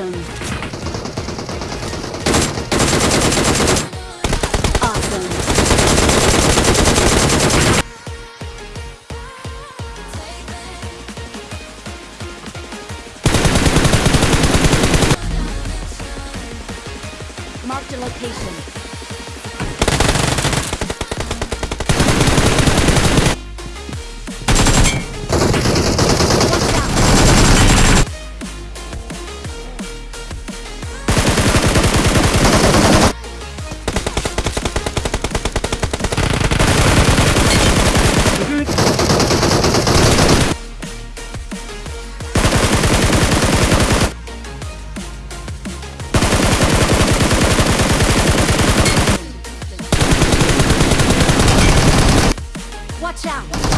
Awesome. Marked a location. Watch out!